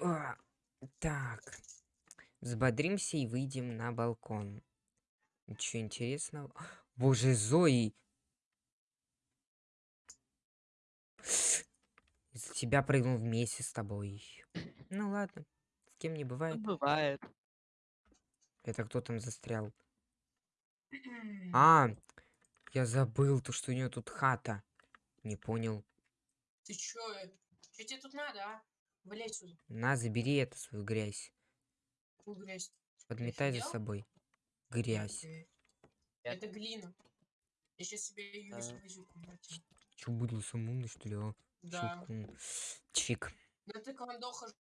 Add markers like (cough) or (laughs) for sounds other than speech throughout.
А, Так. Взбодримся и выйдем на балкон. Ничего интересного. Боже, Зои! Из-за тебя прыгнул вместе с тобой. Ну ладно. С кем не Ну, бывает. Бывает. Это кто там застрял? А, я забыл, то, что у нее тут хата. Не понял. Ты чё? Чё тебе тут надо, а? Валяй сюда. На, забери эту свою грязь. Какую грязь? Подметай за собой. Грязь. Это глина. Я сейчас себе ее Да. куда-то. Че, буду сам умный, что ли, а? Да. Чик, м. Чик. Ты кондо хожу,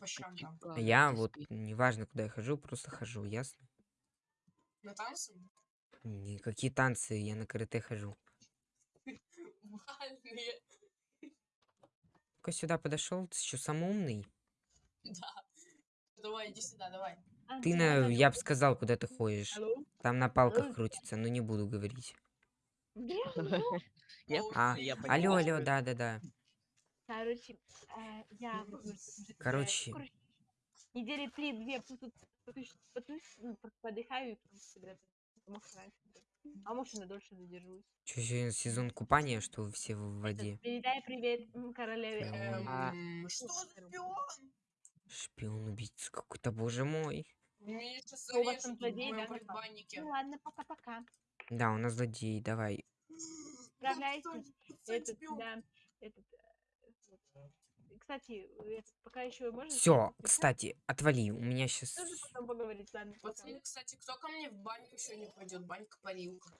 по щам А я вот, неважно, куда я хожу, просто хожу, ясно? На танцы? Никакие танцы, я на карате хожу. (laughs) Только сюда подошел, ты что, самый умный? Да. Давай, иди сюда, давай. Ты, на, я бы сказал, куда ты ходишь. Алло? Там на палках крутится, но не буду говорить. (laughs) А, Алло, алло, это. да-да-да. Короче, э, я уже, э, Короче. недели три-две ну, под- подыхаю и потом собираюсь. А может, и на дольше задержусь. Че, сегодня сезон купания, что вы все в воде? Этот, Передай привет королеве. Шпион. А, Что за шпион? Шпион убийца какой-то, боже мой. Меня сейчас у вас там зарежут в злодей, моем да. Ну ладно, пока-пока. Да, у нас злодей, давай. Кстати, Этот, да, этот, э. Кстати, пока еще можно... Все, кстати, отвали. У меня сейчас... Тоже потом поговорить, ладно. Пацаны, кстати, кто ко мне в баньку сегодня пойдет? Банька-парилка.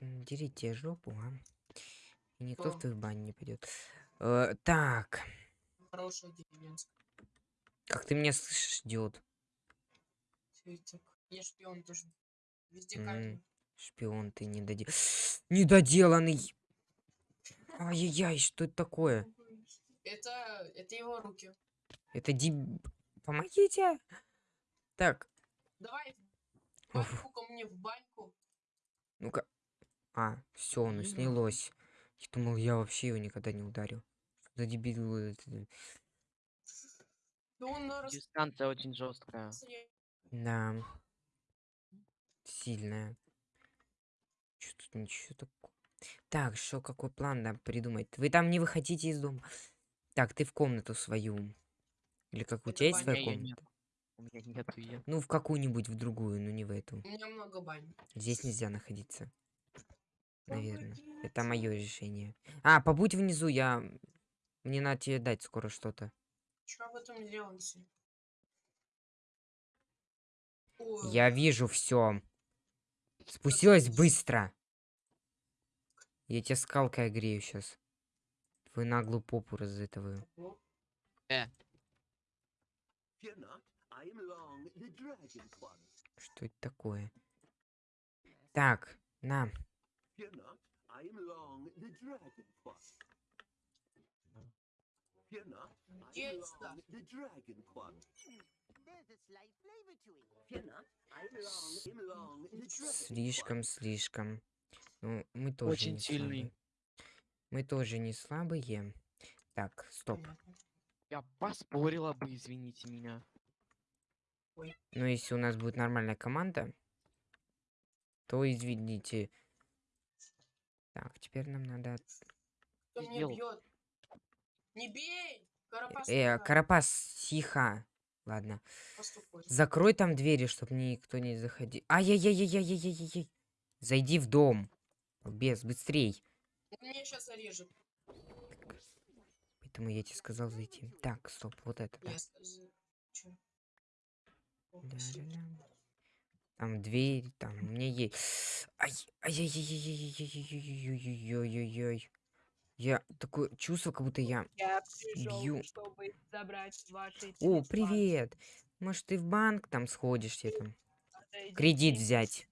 Дерите жопу, а. И никто Кто? в твою баню не пойдет. Э, так, Хорошая деревенская. как ты меня слышишь, идиот? Цветик. Я шпион тоже. Везде камеры. Шпион ты недоде... (gasps) Недоделанный! Ай-яй-яй, что это такое? Это, это его руки. Это деб... Помогите! Так, Давай баньку ко мне в баньку. ну-ка. А, все, оно Блин. снялось. Я думал, я вообще его никогда не ударю. Что за дебил это? Да он на рас- Дистанция очень жесткая. Да. Сильная. Что тут ничего такого. Так, что, какой план нам придумать? Вы там не выходите из дома. Так, ты в комнату свою. Или как у Это тебя есть своя я комната? У меня нету ее. Ну, в какую-нибудь, в другую, но не в эту. У меня много бань. Здесь нельзя находиться. Наверное. Это мое решение. А, побудь внизу, я... Мне надо тебе дать скоро что-то. Что об этом делаете? Ой, Я вижу все. Спустилась быстро. Я тебя скалкой огрею сейчас. Твою наглую попу разытываю. Э. Что это такое? Так, на. Слишком, слишком. Ну, мы тоже Очень не сильный. слабые. Мы тоже не слабые. Так, стоп. я поспорила бы, извините меня. Но если у нас будет нормальная команда, то извините. Так, теперь нам надо... Кто меня бьет? Не бей! Карапас, Э, тихо, Карапас, тихо. Ладно. поступай. Закрой там двери, чтобы никто не заходил. Ай-яй-яй-яй-яй-яй-яй. Зайди в дом. Без, быстрей. Меня сейчас зарежет. Поэтому я тебе сказал зайти. Так, стоп, вот это, да. Да, да, да. Там дверь, там у меня есть. Ай, ай-яй-яй-яй-яй-яй-яй-яй-яй-яй-яй. Я такое чувство, как будто я. Я пришел, Бью. чтобы забрать ваши... О, привет! Может, ты в банк там сходишь, тебе там кредит взять?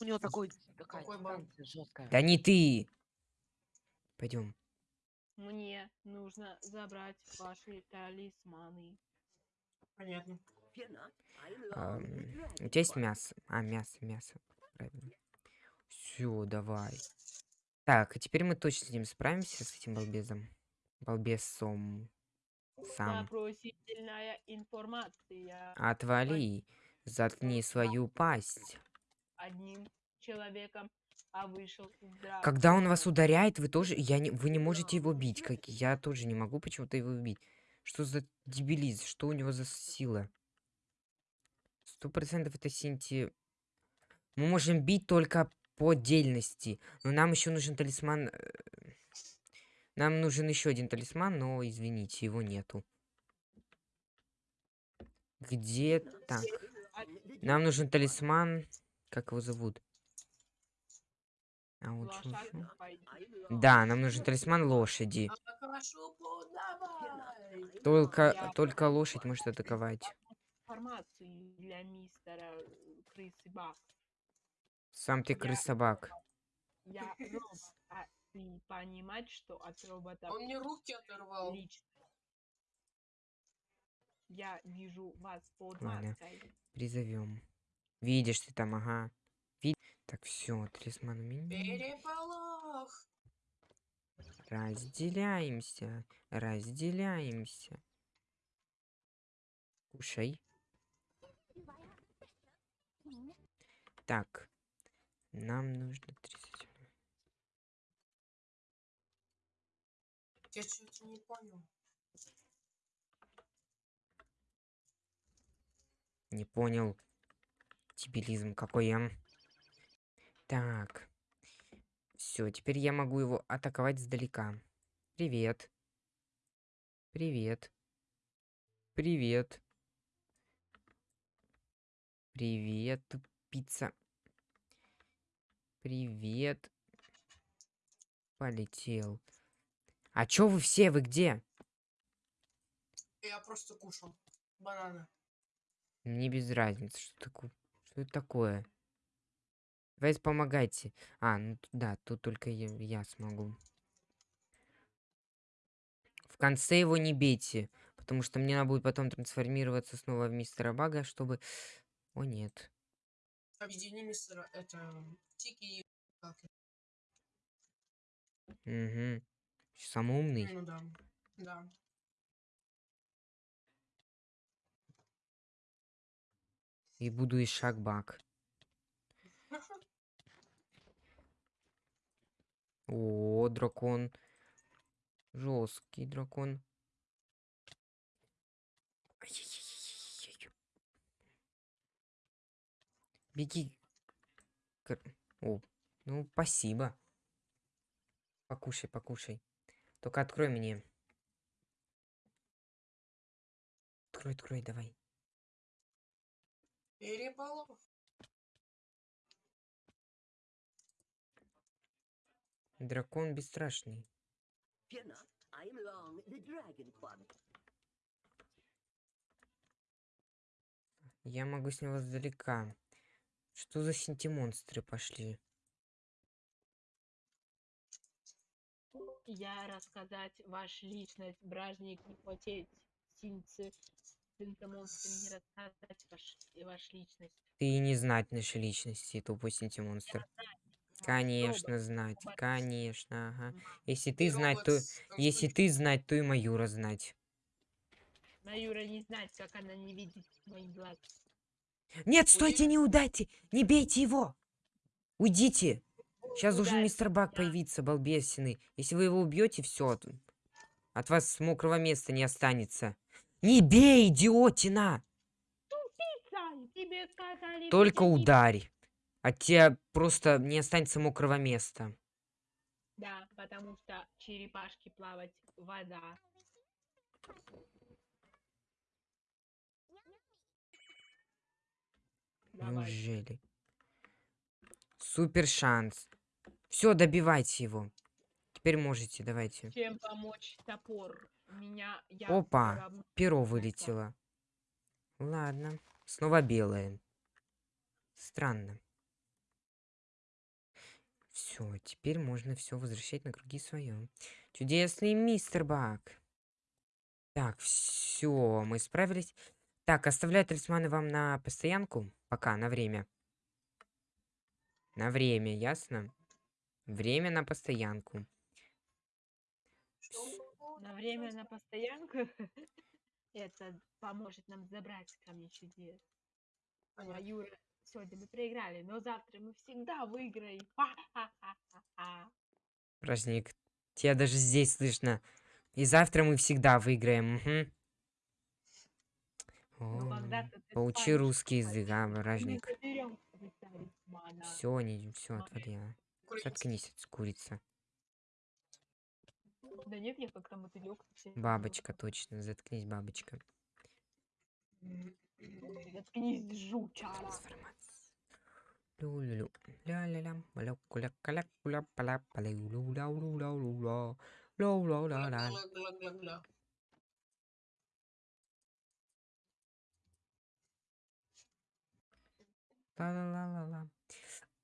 У него такой такая дистанция жесткая. Да не ты! Пойдем. Мне нужно забрать ваши талисманы. Понятно. Dragon у тебя есть мясо? А, мясо, мясо. Правильно. Все, давай. Так, а теперь мы точно с ним справимся, с этим балбезом. Балбесом. Сам. Отвали. Заткни свою пасть. Одним человеком, а вышел из драки. Когда он вас ударяет, вы тоже... Я не... Вы не можете его бить. Как... Я тоже не могу почему-то его бить. Что за дебилиз? Что у него за сила? Сто процентов это синти... Мы можем бить только по отдельности. Но нам еще нужен талисман... э, Нам нужен еще один талисман, но, извините, его нету. Где... Так. Нам нужен талисман... Как его зовут? А вот am long. Да, нам нужен талисман лошади. Только, только лошадь может атаковать. Э. Сам ты Я- крыс-собак. Я робот, а ты понимать, что от робота Он мне руки оторвал. лично. Я вижу вас под Ладно. маской. Призовем. Видишь ты там, ага. Ви- Так, все, талисман у меня. Переполох. Разделяемся. Разделяемся. Кушай. Так. Нам нужно 30. Я что-то не понял. Не понял. Дебилизм какой я. Так. Все, теперь я могу его атаковать сдалека. Привет. Привет. Привет. Привет, пицца. Привет. Полетел. А чё вы все? Вы где? Я просто кушал. Бананы. Мне без разницы, что такое. Что это такое? Давайте помогайте. А, ну да, тут только я, я смогу. В конце его не бейте, потому что мне надо будет потом трансформироваться снова в мистера Бага, чтобы... (sniffs) О, нет. Объедини мистера, это Тики и... Угу. Самый умный. Ну да. Да. И буду и шаг Баг. О, дракон. Жесткий дракон. Беги. О, ну спасибо. Покушай, покушай. Только открой мне. Открой, открой, давай. Переполох. Дракон бесстрашный. Я могу с него сдалека. Что за синтимонстры пошли? Я рассказать ваш личность, бражник, не хотеть, синцы, синтомонстры, не рассказать ваш, ваш личность. Ты не знать нашей личности, тупой синтимонстр. Конечно, знать. Конечно, ага. Если ты знать, то... Если ты знать, то и Маюра знать. Маюра не знать, как она не видит моих глаз. Нет, стойте, не удайте! Не бейте его! Уйдите! Сейчас должен Ударь, мистер Бак появиться, балбесины. Если вы его убьете, все. От вас мокрого места не останется. Не бей, идиотина! Сай, тебе сказали... Только не- ударь. От тебя просто не останется мокрого места. Да, потому что черепашки плавать вода. Неужели? Супер шанс. Все, добивайте его. Теперь можете, давайте. Чем помочь топор? Меня я Опа, Перо вылетело. Ладно. Снова белое. Странно. Все, теперь можно все возвращать на круги своем. Чудесный мистер Бак. Так, все, мы справились. Так, оставляю талисманы вам на постоянку. Пока, на время. На время, ясно? Время на постоянку. Что? Время на постоянку (laughs) это поможет нам забрать камни чудес. А. Юра, сегодня мы проиграли, но завтра мы всегда выиграем. Ха-ха-ха-ха-ха. Праздник. Тебя даже здесь слышно. И завтра мы всегда выиграем. мгм. Ну, О, станешь русский язык, а, талисман. Все, не, все, отвали. а. Курица. Заткнись, от курица. Да нет, я как-то мотылек. Бабочка, точно. Заткнись, бабочка. Заткнись, жучара. Лю-лю-лю. Ля-ля-ля. Молекуля-каля-куля, паля-паля-лю-ля-лю-ля-лю-ля. Ля-ля-ля-ля. Гла-гла-гла-гла. Ла-ла-ла-ла-ла.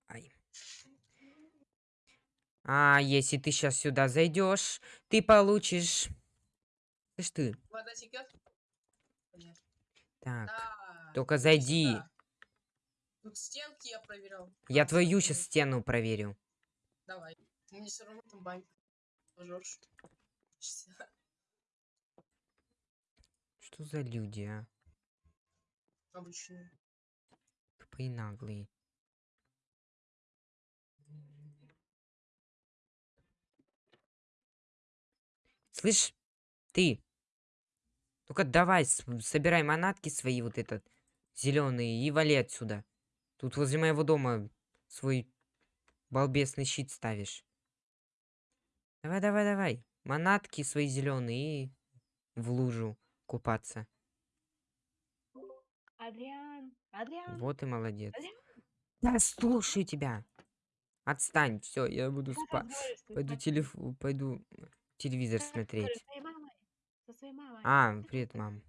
Ай. А, если ты сейчас сюда зайдешь, ты получишь... Слышь ты. Вода текет? Так, Да. только зайди. сюда. Тут стенки я проверял. Я твою сейчас стену проверю. Давай. Мне все равно там банька. Пожжешь. Что за люди, а? Обычные. Тупые наглые. Слышь, ты. Только давай, собирай манатки свои вот этот зеленые и вали отсюда. Тут возле моего дома свой балбесный щит ставишь. Давай, давай, давай. Манатки свои зеленые и в лужу купаться. Адриан, Адриан, Вот и молодец. Адриан, Да слушаю тебя. Отстань, все, я буду спать. Пойду твоей телеф... пойду телевизор смотреть. разговариваешь с твоей мамой? Со своей мамой. А, привет, мам.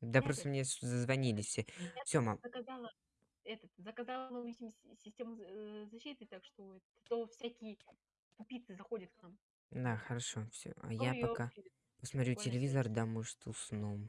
Да Привет. просто мне зазвонили все. Я Все, мам. заказала этот, заказала новую систему э, защиты, так что то всякие тупицы заходят к нам. Да, хорошо, все. А я пока посмотрю телевизор, да, может, усну.